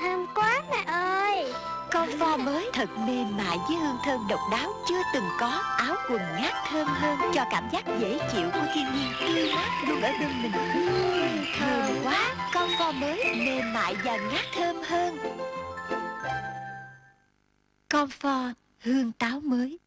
thơm quá mẹ ơi. Con pho mới thật mềm mại với hương thơm độc đáo chưa từng có Áo quần ngát thơm hơn cho cảm giác dễ chịu của thiên nhiên tươi mát luôn ở bên mình. Thơm quá Con pho mới mềm mại và ngát thơm hơn. Con pho hương táo mới.